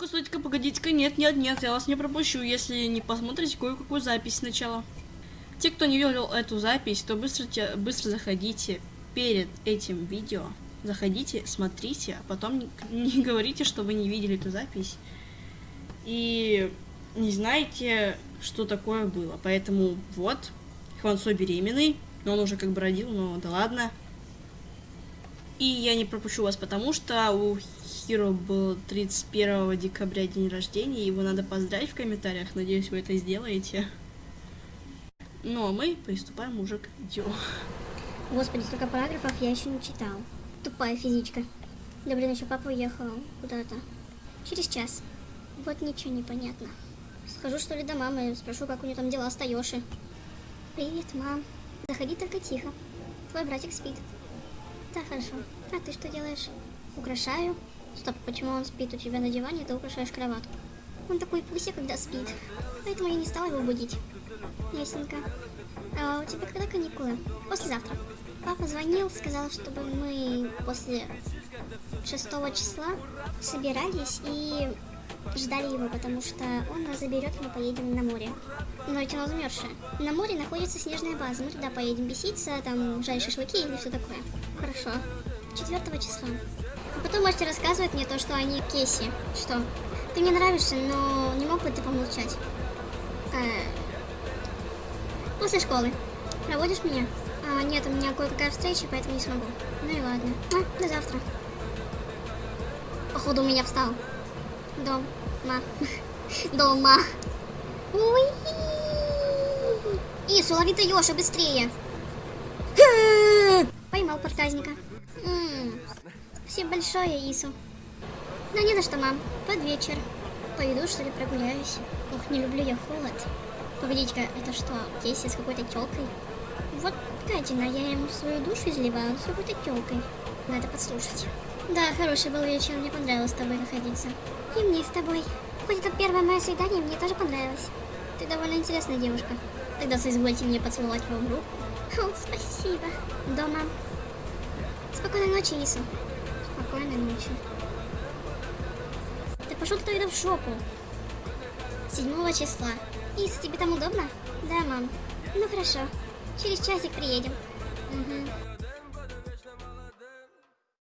Так-ка, стойте-ка, погодите-ка, нет, нет, нет, я вас не пропущу, если не посмотрите кое-какую запись сначала. Те, кто не видел эту запись, то быстро, быстро заходите перед этим видео. Заходите, смотрите, а потом не, не говорите, что вы не видели эту запись. И не знаете, что такое было. Поэтому вот, Хвансо беременный, но он уже как бы родил, но да ладно. И я не пропущу вас, потому что у Хиро был 31 декабря день рождения, его надо поздравить в комментариях, надеюсь, вы это сделаете. Ну а мы приступаем уже к видео. Господи, столько параграфов я еще не читал. Тупая физичка. Да блин, еще папа уехал куда-то. Через час. Вот ничего не понятно. Схожу что ли до мамы, спрошу, как у нее там дела с. Привет, мам. Заходи только тихо. Твой братик спит. Да, хорошо. А ты что делаешь? Украшаю. Стоп, почему он спит у тебя на диване, ты украшаешь кроватку? Он такой пуся, когда спит. Поэтому я не стала его будить. Ясненько. А у тебя когда каникулы? Послезавтра. Папа звонил, сказал, чтобы мы после 6 числа собирались и ждали его, потому что он нас заберет, мы поедем на море. Но ведь оно замерзшее. На море находится снежная база, мы туда поедем беситься, там жарить шашлыки или все такое. Хорошо. 4 числа. Потом можете рассказывать мне то, что они Кеси. Что? Ты мне нравишься, но не мог бы ты помолчать? Э, После школы. Проводишь меня? А, нет, у меня кое-какая встреча, поэтому не смогу. Ну и ладно. А, до завтра. Походу у меня встал. Дома. Дома. Уи! Ису, лови ты Ёша, быстрее. Поймал проказника. Спасибо большое, Ису. Да не за что, мам. Под вечер. Пойду, что ли, прогуляюсь. Ох, не люблю я холод. Погодите-ка, это что, Кейси с какой-то тёлкой? Вот гадина, я ему свою душу изливала с какой-то тёлкой. Надо подслушать. Да, хороший был вечер, мне понравилось с тобой находиться. И мне с тобой. Хоть это первое мое свидание, мне тоже понравилось. Ты довольно интересная девушка. Тогда соизвольте мне поцеловать в руку. О, спасибо. Дома. Спокойной ночи, Ису. Спокойной ночи. Ты пошел ты тогда в жопу. 7 числа. Ис, тебе там удобно? Да, мам. Ну хорошо. Через часик приедем. Угу.